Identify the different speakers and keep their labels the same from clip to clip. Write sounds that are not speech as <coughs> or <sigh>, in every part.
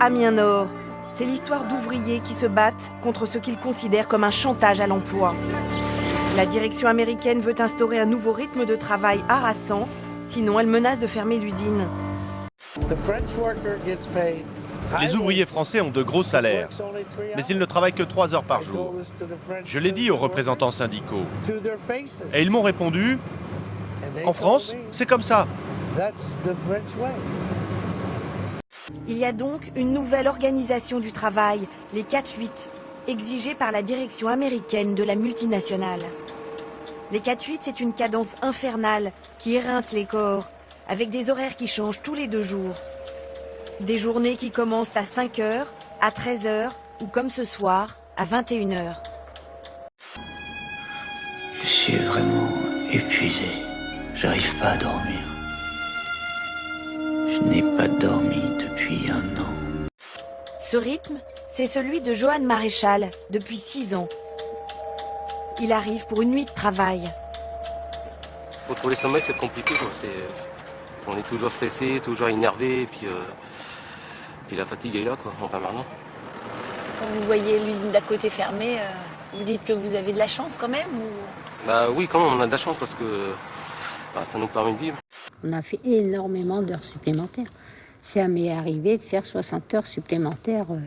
Speaker 1: Amiens Nord. C'est l'histoire d'ouvriers qui se battent contre ce qu'ils considèrent comme un chantage à l'emploi. La direction américaine veut instaurer un nouveau rythme de travail harassant, sinon elle menace de fermer l'usine.
Speaker 2: Les ouvriers français ont de gros salaires, mais ils ne travaillent que 3 heures par jour. Je l'ai dit aux représentants syndicaux. Et ils m'ont répondu, en France, c'est comme ça.
Speaker 1: Il y a donc une nouvelle organisation du travail, les 4-8, exigée par la direction américaine de la multinationale. Les 4-8, c'est une cadence infernale qui éreinte les corps, avec des horaires qui changent tous les deux jours. Des journées qui commencent à 5 h à 13 h ou comme ce soir, à 21 h
Speaker 3: Je suis vraiment épuisé. J'arrive pas à dormir. Je n'ai pas dormi.
Speaker 1: Ce rythme, c'est celui de Johan Maréchal, depuis 6 ans. Il arrive pour une nuit de travail.
Speaker 4: Pour trouver le sommeil, c'est compliqué. On est toujours stressé, toujours énervé, et puis, euh, puis la fatigue est là, quoi, en permanence.
Speaker 5: Quand vous voyez l'usine d'à côté fermée, euh, vous dites que vous avez de la chance quand même
Speaker 4: Bah oui, quand même, on a de la chance parce que bah, ça nous permet de vivre.
Speaker 6: On a fait énormément d'heures supplémentaires. Ça m'est arrivé de faire 60 heures supplémentaires. Euh.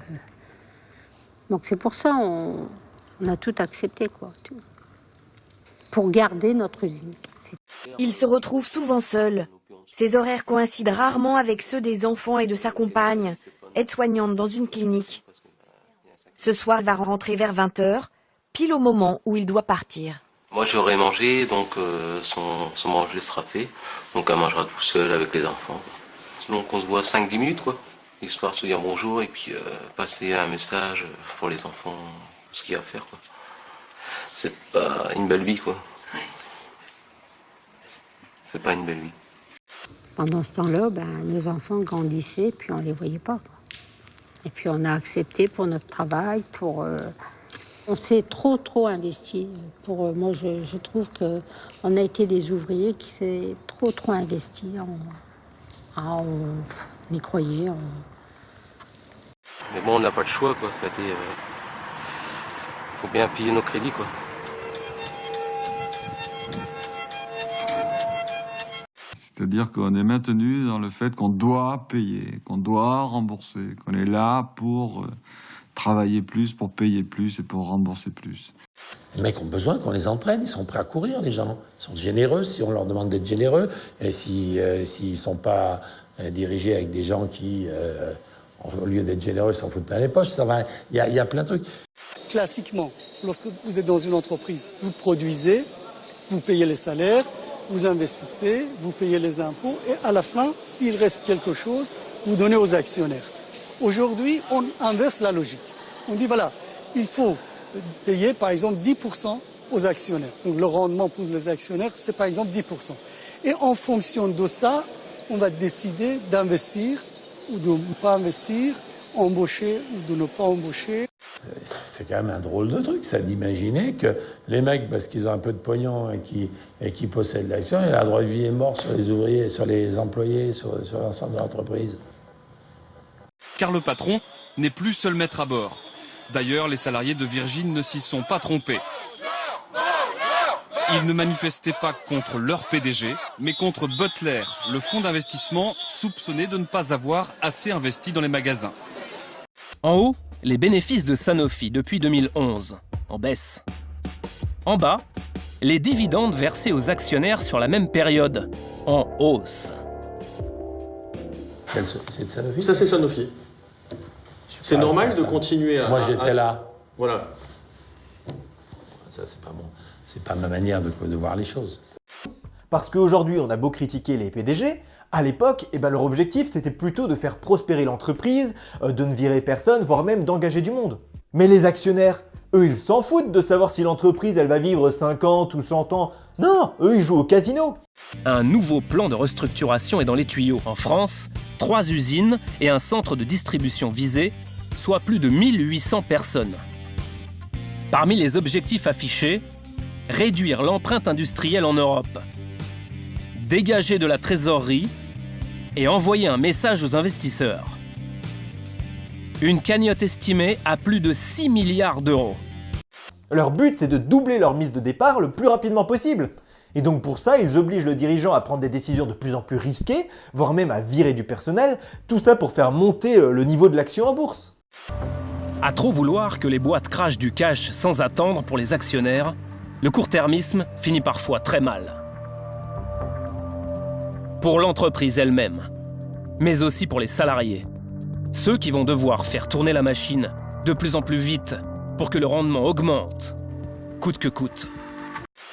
Speaker 6: Donc c'est pour ça on, on a tout accepté, quoi. Pour garder notre usine.
Speaker 1: Il se retrouve souvent seul. Ses horaires coïncident rarement avec ceux des enfants et de sa compagne, aide-soignante dans une clinique. Ce soir, il va rentrer vers 20h, pile au moment où il doit partir.
Speaker 4: Moi, j'aurai mangé, donc euh, son, son, manger sera fait. Donc, elle mangera tout seul avec les enfants. Donc, on se voit 5-10 minutes, quoi. Histoire de se dire bonjour et puis euh, passer un message pour les enfants, ce qu'il y a à faire, quoi. C'est pas une belle vie, quoi. C'est pas une belle vie.
Speaker 6: Pendant ce temps-là, ben, nos enfants grandissaient, puis on ne les voyait pas. Et puis on a accepté pour notre travail, pour... Euh, on s'est trop, trop investi. Pour, euh, moi, je, je trouve qu'on a été des ouvriers qui s'est trop, trop investis. Ah, on, y croyait.
Speaker 4: Mais bon, on n'a pas le choix, quoi. Ça Il euh, faut bien payer nos crédits, quoi.
Speaker 7: C'est-à-dire qu'on est maintenu dans le fait qu'on doit payer, qu'on doit rembourser, qu'on est là pour euh, travailler plus, pour payer plus et pour rembourser plus.
Speaker 8: Les mecs ont besoin qu'on les entraîne, ils sont prêts à courir, les gens. Ils sont généreux si on leur demande d'être généreux. Et s'ils euh, si, ne sont pas euh, dirigés avec des gens qui, au lieu d'être généreux, s'en foutent plein les poches, ça va. Il y, y a plein de trucs.
Speaker 9: Classiquement, lorsque vous êtes dans une entreprise, vous produisez, vous payez les salaires, vous investissez, vous payez les impôts et à la fin, s'il reste quelque chose, vous donnez aux actionnaires. Aujourd'hui, on inverse la logique. On dit voilà, il faut payer par exemple 10% aux actionnaires. Donc le rendement pour les actionnaires, c'est par exemple 10%. Et en fonction de ça, on va décider d'investir ou de ne pas investir, embaucher ou de ne pas embaucher.
Speaker 8: C'est quand même un drôle de truc, ça, d'imaginer que les mecs, parce qu'ils ont un peu de pognon et qui, et qui possèdent l'action, il y a droit de vie et mort sur les ouvriers, sur les employés, sur, sur l'ensemble de l'entreprise.
Speaker 10: Car le patron n'est plus seul maître à bord. D'ailleurs, les salariés de Virgin ne s'y sont pas trompés. Ils ne manifestaient pas contre leur PDG, mais contre Butler, le fonds d'investissement soupçonné de ne pas avoir assez investi dans les magasins.
Speaker 11: En haut, les bénéfices de Sanofi depuis 2011, en baisse. En bas, les dividendes versés aux actionnaires sur la même période, en hausse.
Speaker 8: C'est de Sanofi?
Speaker 12: Ça, c'est Sanofi. C'est normal de continuer à...
Speaker 8: Moi, j'étais là.
Speaker 12: Voilà.
Speaker 8: Ça, c'est pas bon. C'est pas ma manière de, de voir les choses.
Speaker 13: Parce qu'aujourd'hui, on a beau critiquer les PDG, à l'époque, eh ben, leur objectif c'était plutôt de faire prospérer l'entreprise, euh, de ne virer personne, voire même d'engager du monde. Mais les actionnaires, eux ils s'en foutent de savoir si l'entreprise elle va vivre 50 ou 100 ans. Non, eux ils jouent au casino.
Speaker 11: Un nouveau plan de restructuration est dans les tuyaux. En France, trois usines et un centre de distribution visé, soit plus de 1800 personnes. Parmi les objectifs affichés, réduire l'empreinte industrielle en Europe, dégager de la trésorerie et envoyer un message aux investisseurs. Une cagnotte estimée à plus de 6 milliards d'euros.
Speaker 13: Leur but, c'est de doubler leur mise de départ le plus rapidement possible. Et donc pour ça, ils obligent le dirigeant à prendre des décisions de plus en plus risquées, voire même à virer du personnel, tout ça pour faire monter euh, le niveau de l'action en bourse.
Speaker 11: À trop vouloir que les boîtes crachent du cash sans attendre pour les actionnaires, le court-termisme finit parfois très mal. Pour l'entreprise elle-même, mais aussi pour les salariés. Ceux qui vont devoir faire tourner la machine de plus en plus vite pour que le rendement augmente, coûte que coûte.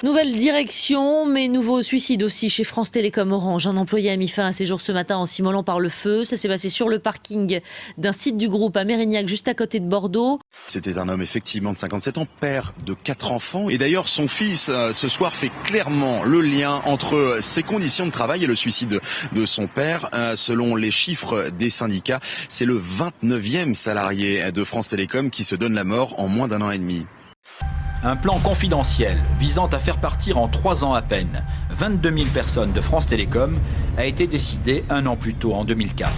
Speaker 14: Nouvelle direction, mais nouveau suicide aussi chez France Télécom Orange. Un employé a mis fin à ses jours ce matin en s'immolant par le feu. Ça s'est passé sur le parking d'un site du groupe à Mérignac, juste à côté de Bordeaux.
Speaker 15: C'était un homme effectivement de 57 ans, père de quatre enfants. Et d'ailleurs, son fils, euh, ce soir, fait clairement le lien entre ses conditions de travail et le suicide de son père. Euh, selon les chiffres des syndicats, c'est le 29e salarié de France Télécom qui se donne la mort en moins d'un an et demi.
Speaker 16: Un plan confidentiel visant à faire partir en trois ans à peine 22 000 personnes de France Télécom a été décidé un an plus tôt, en 2004.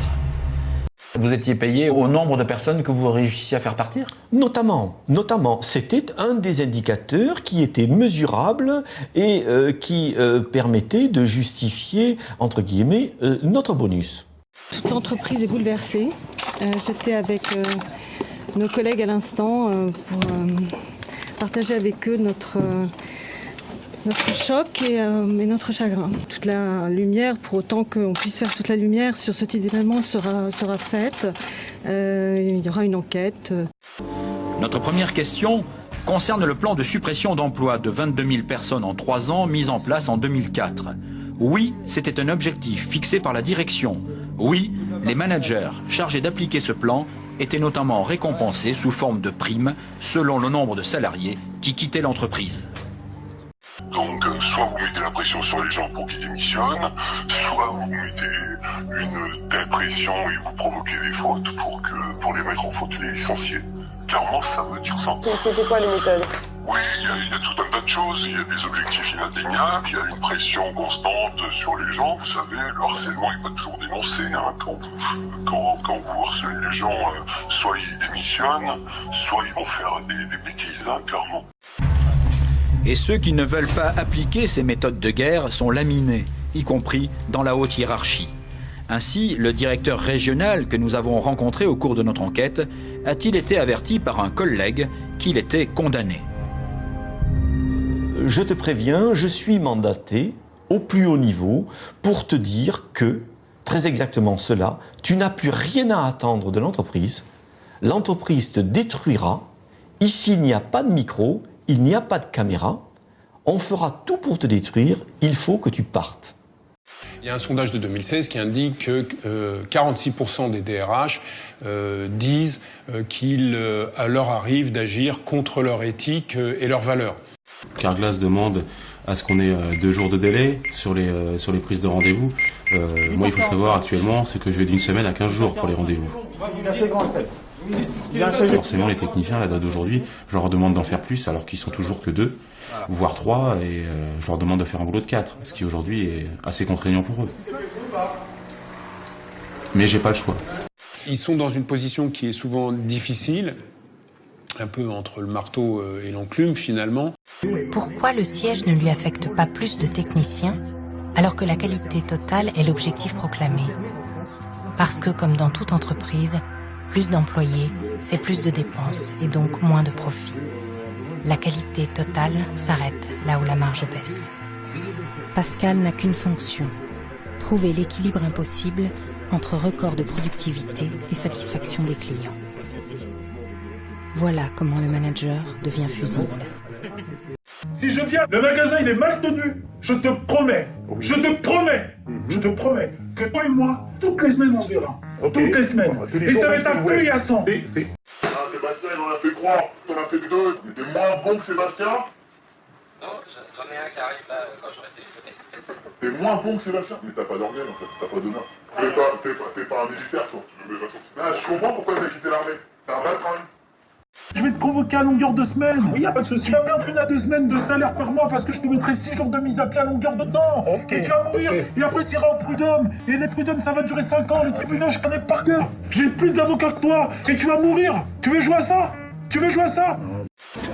Speaker 17: Vous étiez payé au nombre de personnes que vous réussissiez à faire partir?
Speaker 18: Notamment, notamment, c'était un des indicateurs qui était mesurable et euh, qui euh, permettait de justifier, entre guillemets, euh, notre bonus.
Speaker 19: Toute l'entreprise est bouleversée. J'étais avec nos collègues à l'instant pour partager avec eux notre, notre choc euh, et, notre chagrin. Toute la lumière, pour autant qu'on puisse faire toute la lumière sur ce type d'événement, sera, sera faite. Euh, il y aura une enquête.
Speaker 16: Notre première question concerne le plan de suppression d'emplois de 22 000 personnes en trois ans mis en place en 2004. Oui, c'était un objectif fixé par la direction. Oui, les managers chargés d'appliquer ce plan étaient notamment récompensés sous forme de primes selon le nombre de salariés qui quittaient l'entreprise.
Speaker 20: Donc, euh, soit vous mettez la pression sur les gens pour qu'ils démissionnent, soit vous mettez une telle pression et vous provoquez des fautes pour, que, pour les mettre en faute les licenciés. Clairement, ça me dire ça.
Speaker 21: C'était quoi les méthodes?
Speaker 20: Oui, il y, a tout un tas de choses. Il y a des objectifs inatteignables, il y a une pression constante sur les gens. Vous savez, le harcèlement n'est pas toujours dénoncé. Hein. Quand, vous, harcelez les gens, euh, soit ils démissionnent, soit ils vont faire des, des bêtises, hein, clairement.
Speaker 16: Et ceux qui ne veulent pas appliquer ces méthodes de guerre sont laminés, y compris dans la haute hiérarchie. Ainsi, le directeur régional que nous avons rencontré au cours de notre enquête a-t-il été averti par un collègue qu'il était condamné.
Speaker 18: Je te préviens, je suis mandaté au plus haut niveau pour te dire que, très exactement cela, tu n'as plus rien à attendre de l'entreprise, l'entreprise te détruira, ici il n'y a pas de micro, il n'y a pas de caméra, on fera tout pour te détruire, il faut que tu partes.
Speaker 22: Il y a un sondage de 2016 qui indique que 46% euh, des DRH euh, disent euh, qu'il leur arrive d'agir contre leur éthique et leurs valeurs.
Speaker 23: Carglass demande à ce qu'on ait deux jours de délai sur les, sur les prises de rendez-vous. moi, il faut savoir actuellement, c'est que je vais d'une semaine à 15 jours pour les rendez-vous. Forcément, les techniciens, la date d'aujourd'hui, je leur demande d'en faire plus alors qu'ils sont toujours que deux, voire trois, et euh, je leur demande de faire un boulot de quatre, ce qui aujourd'hui est assez contraignant pour eux. Mais j'ai pas le choix.
Speaker 22: Ils sont dans une position qui est souvent difficile, un peu entre le marteau euh, et l'enclume finalement.
Speaker 24: Pourquoi le siège ne lui affecte pas plus de techniciens alors que la qualité totale est l'objectif proclamé? Parce que, comme dans toute entreprise, plus d'employés, c'est plus de dépenses et donc moins de profits. La qualité totale s'arrête là où la marge baisse. Pascal n'a qu'une fonction, trouver l'équilibre impossible entre record de productivité et satisfaction des clients. Voilà comment le manager devient fusible.
Speaker 25: Si je viens, le magasin il est mal tenu, je te promets, je te promets, je te promets que toi et moi, toutes les semaines on se verra. Toutes les semaines. Et ça va être un peu Ah, Sébastien,
Speaker 20: il en a fait trois, t'en as fait que deux. T'es moins bon que Sébastien
Speaker 26: Non, j'en ai un qui arrive là quand j'aurais téléphoné.
Speaker 20: T'es moins bon que Sébastien Mais t'as pas d'organe en fait, t'as pas de main. T'es pas, pas, pas, un militaire toi. Ah, je comprends pourquoi t'as quitté l'armée. T'as un bâtard.
Speaker 25: Je vais te convoquer à longueur de semaine. Oui, y a pas de souci. Tu vas perdre une à deux semaines de salaire par mois parce que je te mettrai six jours de mise à pied à longueur de temps. Et tu vas mourir. Et après, tu iras au prud'homme. Et les prud'hommes, ça va durer cinq ans. Les tribunaux, je connais par cœur. J'ai plus d'avocats que toi. Et tu vas mourir. Tu veux jouer à ça? Tu veux jouer à ça?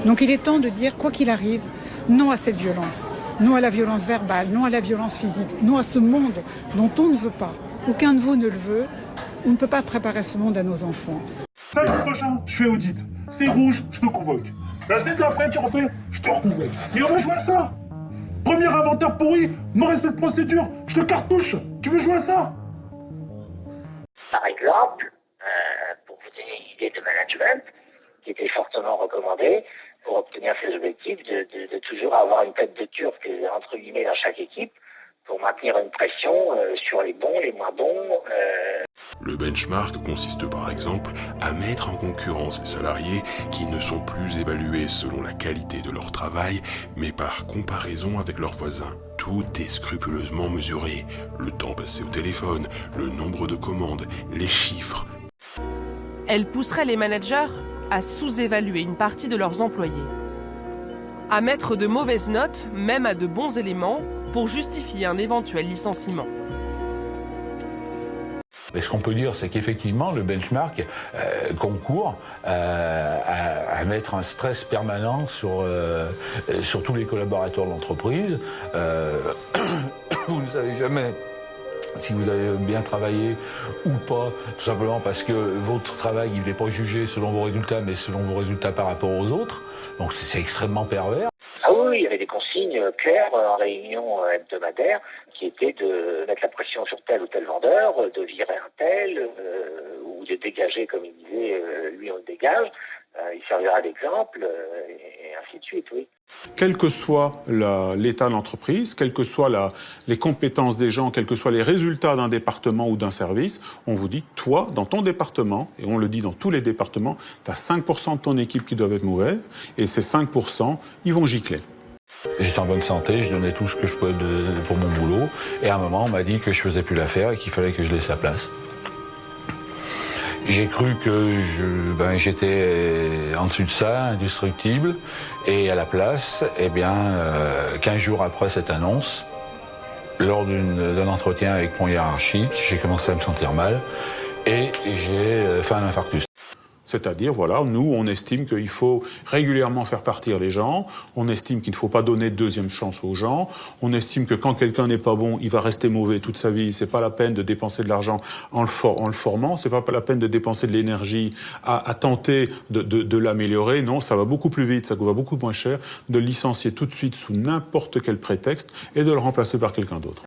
Speaker 27: Donc il est temps de dire, quoi qu'il arrive, non à cette violence. Non à la violence verbale, non à la violence physique, non à ce monde dont on ne veut pas. Aucun de vous ne le veut. On ne peut pas préparer ce monde à nos enfants.
Speaker 25: Samedi prochain, je fais audit. C'est rouge, je te convoque. La semaine d'après, tu refais, je te reconvoque. Et on va jouer à ça. Premier inventaire pourri, non-respect de procédure, je te cartouche. Tu veux jouer à ça?
Speaker 28: Par exemple, euh, pour vous donner une idée de management, qui était fortement recommandé pour obtenir ces objectifs, de, de- toujours avoir une tête de turc, entre guillemets, dans chaque équipe, pour maintenir une pression euh, sur les bons, les moins bons. euh,
Speaker 29: Le benchmark consiste par exemple à mettre en concurrence les salariés qui ne sont plus évalués selon la qualité de leur travail, mais par comparaison avec leurs voisins. Tout est scrupuleusement mesuré. Le temps passé au téléphone, le nombre de commandes, les chiffres.
Speaker 30: Elle pousserait les managers à sous-évaluer une partie de leurs employés, à mettre de mauvaises notes, même à de bons éléments, pour justifier un éventuel licenciement.
Speaker 31: Mais ce qu'on peut dire, c'est qu'effectivement, le benchmark euh, concourt euh, à, mettre un stress permanent sur, euh, tous les collaborateurs de l'entreprise. <coughs> Vous ne savez jamais si vous avez bien travaillé ou pas, tout simplement parce que votre travail, il n'est pas jugé selon vos résultats, mais selon vos résultats par rapport aux autres. Donc c'est extrêmement pervers.
Speaker 28: Ah oui, il y avait des consignes euh, claires euh, en réunion euh, hebdomadaire qui étaient de mettre la pression sur tel ou tel vendeur, de virer un tel, ou de dégager, comme il disait, lui on le dégage. Il servira d'exemple, et ainsi de suite, oui.
Speaker 22: Quel que soit l'état de l'entreprise, quelles que soient les compétences des gens, quels que soient les résultats d'un département ou d'un service, on vous dit, toi, dans ton département, et on le dit dans tous les départements, tu as 5% de ton équipe qui doivent être mauvais, et ces 5%, ils vont gicler.
Speaker 31: J'étais en bonne santé, je donnais tout ce que je pouvais pour mon boulot. Et à un moment, on m'a dit que je faisais plus l'affaire et qu'il fallait que je laisse la place. J'ai cru que ben, j'étais en dessous de ça, indestructible. Et à la place, eh bien, euh, 15 jours après cette annonce, lors d'un entretien avec mon hiérarchique, j'ai commencé à me sentir mal et j'ai euh, fait un infarctus.
Speaker 22: C'est-à-dire, voilà, nous, on estime qu'il faut régulièrement faire partir les gens, on estime qu'il ne faut pas donner de deuxième chance aux gens, on estime que quand quelqu'un n'est pas bon, il va rester mauvais toute sa vie, c'est pas la peine de dépenser de l'argent en le, formant, c'est pas la peine de dépenser de l'énergie à, tenter de, de- l'améliorer, non, ça va beaucoup plus vite, ça va beaucoup moins cher de licencier tout de suite sous n'importe quel prétexte et de le remplacer par quelqu'un d'autre.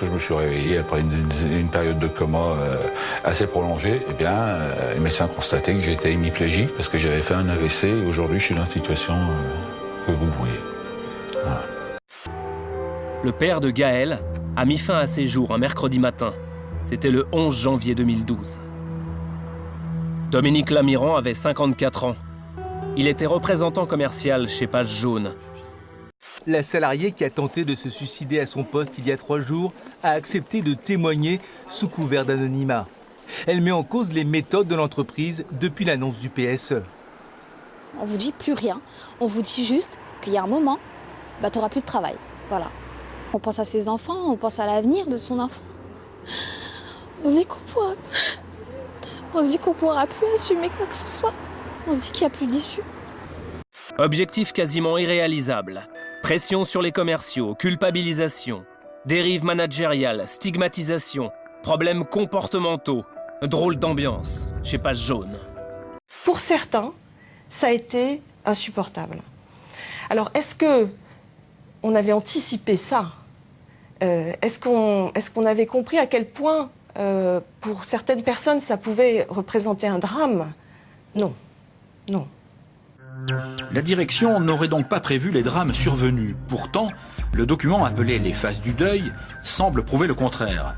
Speaker 31: Je me suis réveillé après une, période de coma euh, assez prolongée, eh bien, euh, les médecins constataient que j'étais hémiplégique parce que j'avais fait un AVC et aujourd'hui je suis dans la situation euh, que vous voyez.
Speaker 11: Le père de Gaël a mis fin à ses jours un mercredi matin. C'était le 11 janvier 2012. Dominique Lamiran avait 54 ans. Il était représentant commercial chez Page Jaune.
Speaker 32: La salariée qui a tenté de se suicider à son poste il y a trois jours a accepté de témoigner sous couvert d'anonymat. Elle met en cause les méthodes de l'entreprise depuis l'annonce du. PSE.
Speaker 33: On vous dit plus rien. On vous dit juste qu'il y a un moment, bah, tu n'auras plus de travail. Voilà. On pense à ses enfants, on pense à l'avenir de son enfant. On se dit qu'on pourra... On se dit qu'on pourra plus assumer quoi que ce soit. On se dit qu'il n'y a plus d'issue.
Speaker 11: Objectif quasiment irréalisable. Pression sur les commerciaux, culpabilisation, dérive managériale, stigmatisation, problèmes comportementaux, drôle d'ambiance chez Page Jaune.
Speaker 34: Pour certains, ça a été insupportable. Alors, est-ce que on avait anticipé ça? Euh, Est-ce qu'on est qu'on avait compris à quel point, euh, pour certaines personnes, ça pouvait représenter un drame? Non. Non.
Speaker 16: La direction n'aurait donc pas prévu les drames survenus. Pourtant, le document appelé Les phases du deuil semble prouver le contraire.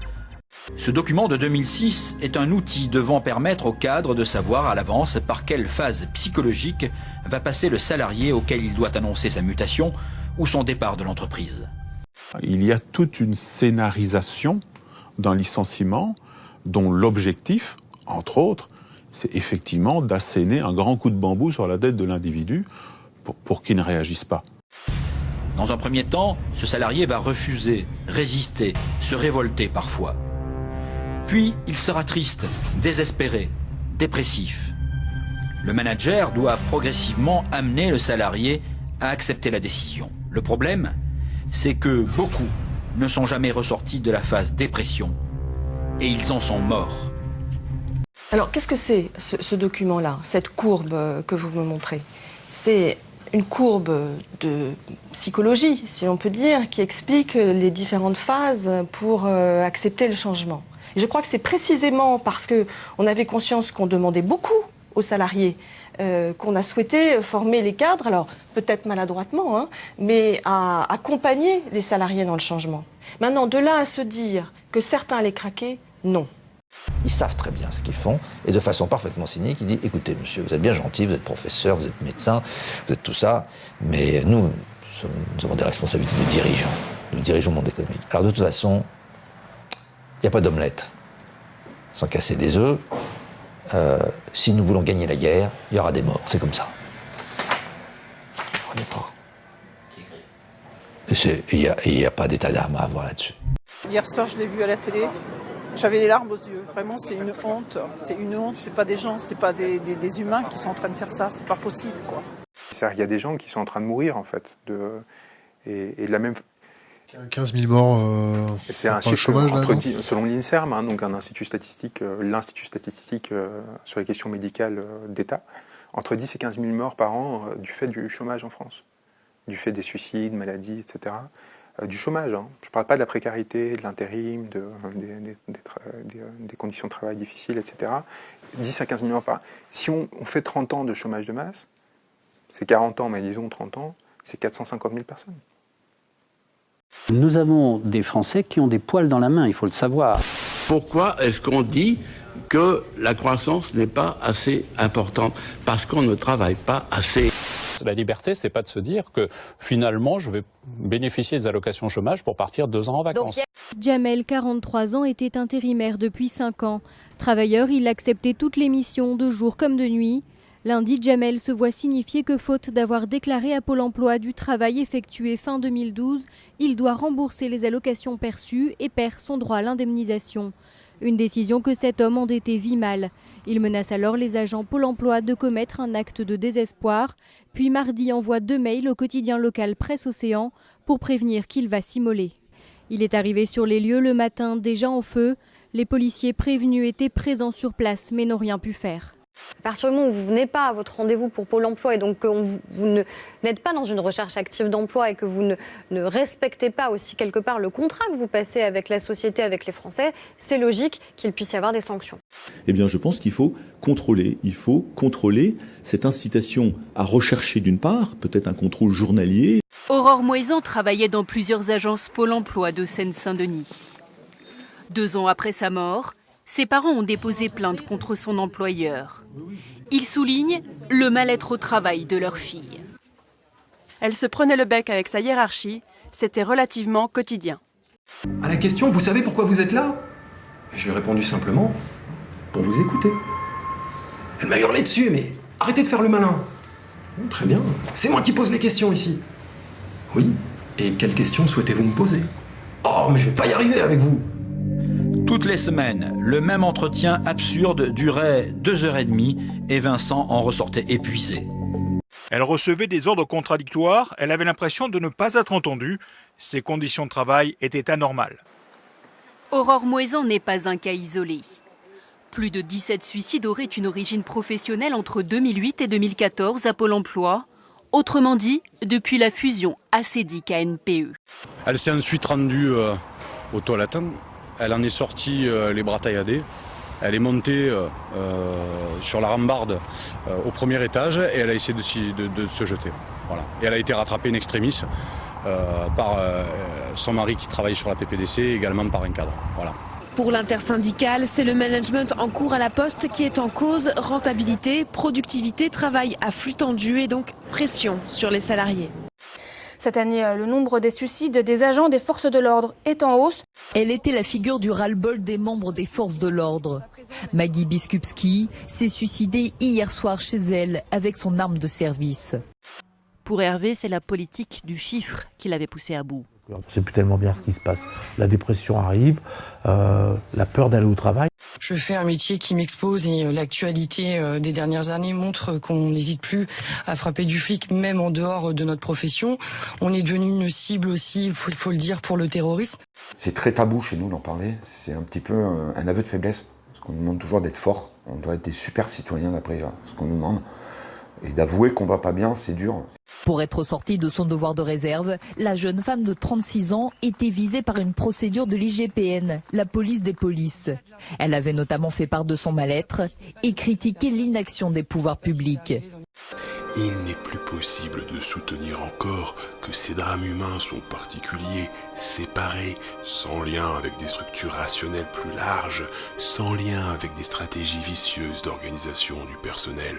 Speaker 16: Ce document de 2006 est un outil devant permettre au cadre de savoir à l'avance par quelle phase psychologique va passer le salarié auquel il doit annoncer sa mutation ou son départ de l'entreprise.
Speaker 22: Il y a toute une scénarisation d'un licenciement dont l'objectif, entre autres, c'est effectivement d'asséner un grand coup de bambou sur la tête de l'individu pour, pour qu'il ne réagisse pas.
Speaker 16: Dans un premier temps, ce salarié va refuser, résister, se révolter parfois. Puis, il sera triste, désespéré, dépressif. Le manager doit progressivement amener le salarié à accepter la décision. Le problème, c'est que beaucoup ne sont jamais ressortis de la phase dépression et ils en sont morts.
Speaker 34: Alors, qu'est-ce que c'est ce, ce document-là, cette courbe euh, que vous me montrez? C'est une courbe de psychologie, si on peut dire, qui explique les différentes phases pour euh, accepter le changement. Je crois que c'est précisément parce qu'on avait conscience qu'on demandait beaucoup aux salariés euh, qu'on a souhaité former les cadres, alors peut-être maladroitement, hein, mais à accompagner les salariés dans le changement. Maintenant, de là à se dire que certains allaient craquer, non.
Speaker 35: Ils savent très bien ce qu'ils font et de façon parfaitement cynique, ils disent écoutez, monsieur, vous êtes bien gentil, vous êtes professeur, vous êtes médecin, vous êtes tout ça, mais nous, nous, avons des responsabilités de dirigeants. Nous dirigeons le monde économique. Alors de toute façon, il n'y a pas d'omelette sans casser des œufs. Euh, si nous voulons gagner la guerre, il y aura des morts. C'est comme ça. Il n'y a, a pas d'état d'arme à avoir là-dessus.
Speaker 36: Hier soir, je l'ai vu à la télé. J'avais les larmes aux yeux. Vraiment, c'est une honte. C'est une honte. C'est pas des gens, c'est pas des, des- des humains qui sont en train de faire ça. C'est pas possible, quoi.
Speaker 37: C'est-à-dire qu'il y a des gens qui sont en train de mourir, en fait. De, et, et de la même
Speaker 38: 15 000 morts euh,
Speaker 37: C'est un chiffre
Speaker 38: chômage,
Speaker 37: entre selon l'INSERM, hein, donc un institut statistique, euh, l'institut statistique euh, sur les questions médicales euh, d'État, entre 10 et 15 000 morts par an euh, du fait du chômage en France, du fait des suicides, maladies, etc. Euh, du chômage, hein. je ne parle pas de la précarité, de l'intérim, de, des, des- des tra- des, euh, des conditions de travail difficiles, etc. 10 à 15 000 morts par an. Si on, on fait 30 ans de chômage de masse, c'est 40 ans, mais disons 30 ans, c'est 450 000 personnes.
Speaker 39: Nous avons des Français qui ont des poils dans la main, il faut le savoir.
Speaker 40: Pourquoi est-ce qu'on dit que la croissance n'est pas assez importante? Parce qu'on ne travaille pas assez.
Speaker 41: La liberté, c'est pas de se dire que finalement, je vais bénéficier des allocations chômage pour partir deux ans en vacances.
Speaker 42: Jamel, 43 ans, était intérimaire depuis 5 ans. Travailleur, il acceptait toutes les missions, de jour comme de nuit. Lundi, Jamel se voit signifier que faute d'avoir déclaré à Pôle emploi du travail effectué fin 2012, il doit rembourser les allocations perçues et perd son droit à l'indemnisation. Une décision que cet homme endetté vit mal. Il menace alors les agents Pôle emploi de commettre un acte de désespoir, puis mardi envoie deux mails au quotidien local Presse Océan pour prévenir qu'il va s'immoler. Il est arrivé sur les lieux le matin déjà en feu. Les policiers prévenus étaient présents sur place mais n'ont rien pu faire.
Speaker 43: À partir du moment où vous venez pas à votre rendez-vous pour Pôle emploi et donc que vous, n'êtes pas dans une recherche active d'emploi et que vous ne, ne respectez pas aussi quelque part le contrat que vous passez avec la société, avec les Français, c'est logique qu'il puisse y avoir des sanctions.
Speaker 28: Eh bien, je pense qu'il faut contrôler. Il faut contrôler cette incitation à rechercher d'une part, peut-être un contrôle journalier.
Speaker 44: Aurore Moisan travaillait dans plusieurs agences Pôle emploi de Seine-Saint-Denis. Deux ans après sa mort, ses parents ont déposé plainte contre son employeur. Il souligne le mal-être au travail de leur fille.
Speaker 45: Elle se prenait le bec avec sa hiérarchie, c'était relativement quotidien.
Speaker 46: À la question, vous savez pourquoi vous êtes là? Je lui ai répondu simplement, pour vous écouter. Elle m'a hurlé dessus, mais arrêtez de faire le malin. Très bien, c'est moi qui pose les questions ici. Oui, et quelles questions souhaitez-vous me poser? Oh, mais je vais pas y arriver avec vous.
Speaker 16: Toutes les semaines, le même entretien absurde durait deux heures et demie et Vincent en ressortait épuisé.
Speaker 47: Elle recevait des ordres contradictoires, elle avait l'impression de ne pas être entendue, ses conditions de travail étaient anormales.
Speaker 44: Aurore Moisan n'est pas un cas isolé. Plus de 17 suicides auraient une origine professionnelle entre 2008 et 2014 à Pôle emploi, autrement dit, depuis la fusion ACDIC-ANPE.
Speaker 48: Elle s'est ensuite rendue euh, aux toilettes. Elle en est sortie euh, les bras tailladés. Elle est montée euh, euh, sur la rambarde au premier étage et elle a essayé de, se jeter. Et elle a été rattrapée in extremis par son mari qui travaille sur la PPDC et également par un cadre.
Speaker 49: Pour l'intersyndicale, c'est le management en cours à la poste qui est en cause. Rentabilité, productivité, travail à flux tendu et donc pression sur les salariés.
Speaker 19: Cette année, le nombre des suicides des agents des forces de l'ordre est en hausse.
Speaker 50: Elle était la figure du ras-le-bol des membres des forces de l'ordre. Maggie Biskupski s'est suicidée hier soir chez elle avec son arme de service.
Speaker 24: Pour Hervé, c'est la politique du chiffre qui l'avait poussé à bout.
Speaker 51: On ne sait plus tellement bien ce qui se passe. La dépression arrive, euh, la peur d'aller au travail.
Speaker 33: Je fais un métier qui m'expose et euh, l'actualité euh, des dernières années montre qu'on n'hésite plus à frapper du flic, même en dehors de notre profession. On est devenu une cible aussi, il faut, le dire, pour le terrorisme.
Speaker 52: C'est très tabou chez nous d'en parler. C'est un petit peu un aveu de faiblesse. Parce qu'on nous demande toujours d'être fort. On doit être des super citoyens d'après ce qu'on nous demande. Et d'avouer qu'on va pas bien, c'est dur.
Speaker 50: Pour être sortie de son devoir de réserve, la jeune femme de 36 ans était visée par une procédure de l'IGPN, la police des polices. Elle avait notamment fait part de son mal-être et critiqué l'inaction des pouvoirs publics.
Speaker 29: Il n'est plus possible de soutenir encore que ces drames humains sont particuliers, séparés, sans lien avec des structures rationnelles plus larges, sans lien avec des stratégies vicieuses d'organisation du personnel.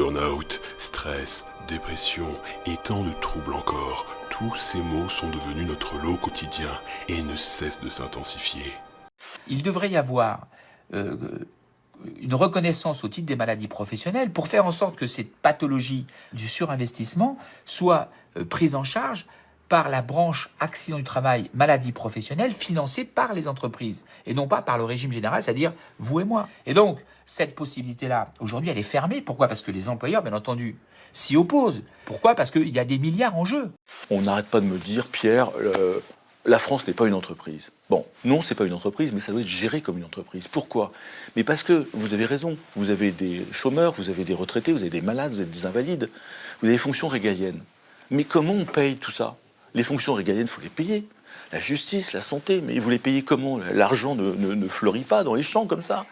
Speaker 29: Burnout, stress, dépression et tant de troubles encore, tous ces mots sont devenus notre lot quotidien et ne cessent de s'intensifier.
Speaker 53: Il devrait y avoir euh, une reconnaissance au titre des maladies professionnelles pour faire en sorte que cette pathologie du surinvestissement soit euh, prise en charge par la branche accident du travail, maladie professionnelle, financée par les entreprises, et non pas par le régime général, c'est-à-dire vous et moi. Et donc, cette possibilité-là, aujourd'hui, elle est fermée. Pourquoi? Parce que les employeurs, bien entendu, s'y opposent. Pourquoi? Parce qu'il y a des milliards en jeu.
Speaker 28: On n'arrête pas de me dire, Pierre, la France n'est pas une entreprise. Bon, non, c'est pas une entreprise, mais ça doit être géré comme une entreprise. Pourquoi? Mais parce que vous avez raison. Vous avez des chômeurs, vous avez des retraités, vous avez des malades, vous avez des invalides, vous avez des fonctions régaliennes. Mais comment on paye tout ça? Les fonctions régaliennes, il faut les payer. La justice, la santé, mais vous les payez comment? L'argent ne, fleurit pas dans les champs comme ça.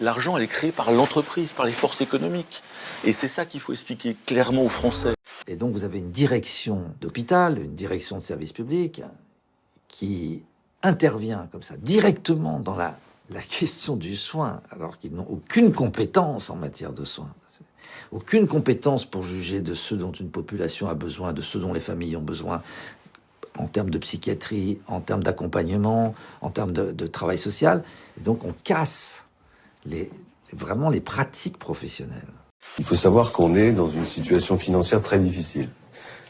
Speaker 28: L'argent, elle est créée par l'entreprise, par les forces économiques. Et c'est ça qu'il faut expliquer clairement aux Français.
Speaker 35: Et donc vous avez une direction d'hôpital, une direction de service public qui intervient comme ça directement dans la, la question du soin, alors qu'ils n'ont aucune compétence en matière de soins. Aucune compétence pour juger de ce dont une population a besoin, de ce dont les familles ont besoin, en termes de psychiatrie, en termes d'accompagnement, en termes de, travail social. donc on casse les, vraiment les pratiques professionnelles.
Speaker 54: Il faut savoir qu'on est dans une situation financière très difficile.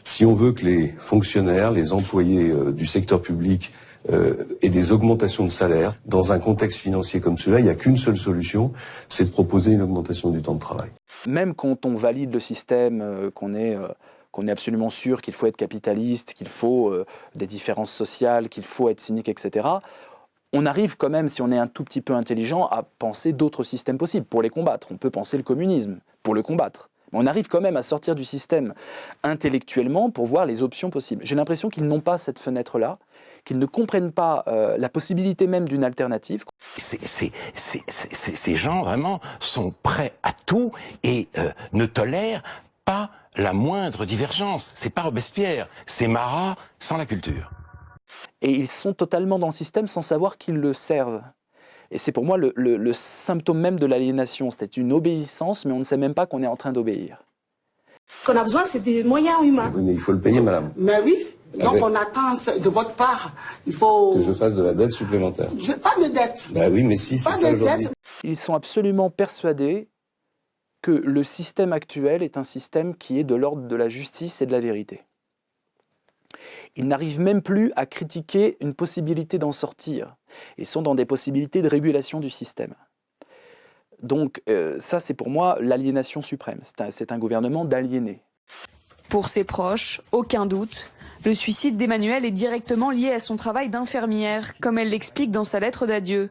Speaker 54: Si on veut que les fonctionnaires, les employés euh, du secteur public euh, aient des augmentations de salaire, dans un contexte financier comme celui-là, il n'y a qu'une seule solution, c'est de proposer une augmentation du temps de travail.
Speaker 55: Même quand on valide le système, euh, qu'on est qu'on est absolument sûr qu'il faut être capitaliste, qu'il faut euh, des différences sociales, qu'il faut être cynique, etc., on arrive quand même, si on est un tout petit peu intelligent, à penser d'autres systèmes possibles pour les combattre. On peut penser le communisme pour le combattre. Mais on arrive quand même à sortir du système intellectuellement pour voir les options possibles. J'ai l'impression qu'ils n'ont pas cette fenêtre-là, qu'ils ne comprennent pas euh, la possibilité même d'une alternative.
Speaker 8: ces gens, vraiment, sont prêts à tout et euh, ne tolèrent pas la moindre divergence. C'est pas Robespierre, c'est Marat sans la culture.
Speaker 55: Et ils sont totalement dans le système sans savoir qu'ils le servent. Et c'est pour moi le, symptôme même de l'aliénation. C'est une obéissance, mais on ne sait même pas qu'on est en train d'obéir.
Speaker 50: Ce qu'on a besoin, c'est des moyens humains.
Speaker 54: mais il faut le payer, madame.
Speaker 50: Mais oui, donc on attend de votre part. Il faut...
Speaker 54: Que je fasse de la dette supplémentaire.
Speaker 50: Je, pas de dette.
Speaker 54: Bah oui, mais si, c'est ça aujourd'hui.
Speaker 55: Ils sont absolument persuadés que le système actuel est un système qui est de l'ordre de la justice et de la vérité. Ils n'arrivent même plus à critiquer une possibilité d'en sortir. Ils sont dans des possibilités de régulation du système. Donc euh, ça, c'est pour moi l'aliénation suprême. C'est un, un gouvernement d'aliénés.
Speaker 19: Pour ses proches, aucun doute, le suicide d'Emmanuel est directement lié à son travail d'infirmière, comme elle l'explique dans sa lettre d'adieu.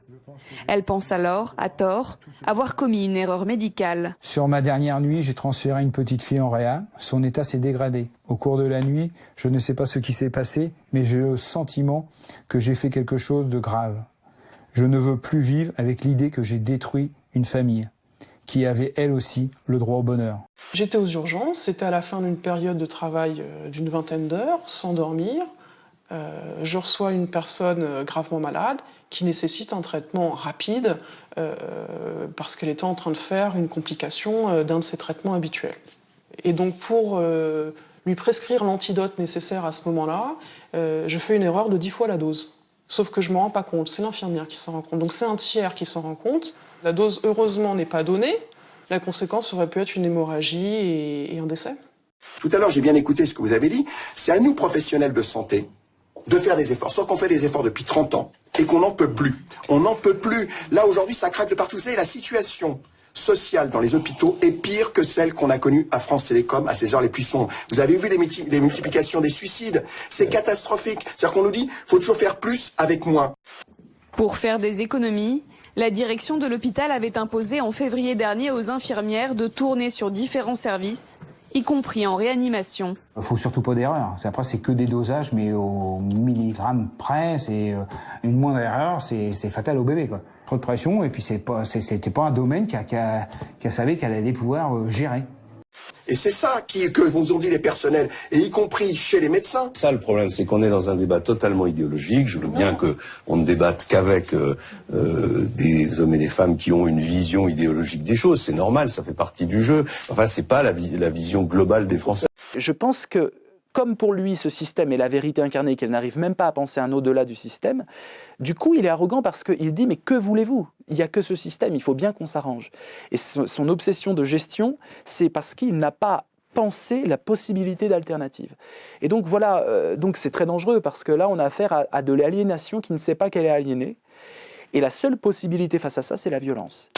Speaker 19: Elle pense alors, à tort, avoir commis une erreur médicale.
Speaker 56: Sur ma dernière nuit, j'ai transféré une petite fille en réa. Son état s'est dégradé. Au cours de la nuit, je ne sais pas ce qui s'est passé, mais j'ai le sentiment que j'ai fait quelque chose de grave. Je ne veux plus vivre avec l'idée que j'ai détruit une famille qui avait elle aussi le droit au bonheur.
Speaker 25: J'étais aux urgences, c'était à la fin d'une période de travail euh, d'une vingtaine d'heures, sans dormir. Euh, je reçois une personne euh, gravement malade qui nécessite un traitement rapide parce qu'elle était en train de faire une complication d'un de ses traitements habituels. Et donc pour lui prescrire l'antidote nécessaire à ce moment-là, je fais une erreur de 10 fois la dose. Sauf que je ne m'en rends pas compte, c'est l'infirmière qui s'en rend compte. Donc c'est un tiers qui s'en rend compte. La dose, heureusement, n'est pas donnée. La conséquence aurait pu être une hémorragie et, et un décès.
Speaker 34: Tout à l'heure, j'ai bien écouté ce que vous avez dit. C'est à nous, professionnels de santé, de faire des efforts. Sauf qu'on fait des efforts depuis 30 ans et qu'on n'en peut plus. On n'en peut plus. Là, aujourd'hui, ça craque de partout. Vous savez, la situation sociale dans les hôpitaux est pire que celle qu'on a connue à France Télécom à ces heures les plus sombres. Vous avez vu les, multi les multiplications des suicides C'est catastrophique. C'est-à-dire qu'on nous dit faut toujours faire plus avec moins.
Speaker 57: Pour faire des économies, la direction de l'hôpital avait imposé en février dernier aux infirmières de tourner sur différents services, y compris en réanimation.
Speaker 58: Il faut surtout pas d'erreur. Après, c'est que des dosages, mais au milligramme près, c'est euh, une moindre erreur, c'est fatal au bébé. Quoi. Trop de pression, et puis c'est pas, c'était pas un domaine qu'elle qu savait qu'elle allait pouvoir euh, gérer.
Speaker 34: Et c'est ça qui, que nous ont dit les personnels, et y compris chez les médecins.
Speaker 54: Ça, le problème, c'est qu'on est dans un débat totalement idéologique. Je veux bien que on ne débatte qu'avec euh, euh, des hommes et des femmes qui ont une vision idéologique des choses. C'est normal, ça fait partie du jeu. Enfin, c'est pas la, la vision globale des Français.
Speaker 55: Je pense que comme pour lui ce système est la vérité incarnée, qu'elle n'arrive même pas à penser un au-delà du système, du coup il est arrogant parce qu'il dit mais que voulez-vous? Il n'y a que ce système, il faut bien qu'on s'arrange. Et son obsession de gestion, c'est parce qu'il n'a pas pensé la possibilité d'alternative. Et donc voilà, euh, donc c'est très dangereux parce que là on a affaire à de l'aliénation qui ne sait pas qu'elle est aliénée. Et la seule possibilité face à ça, c'est la violence.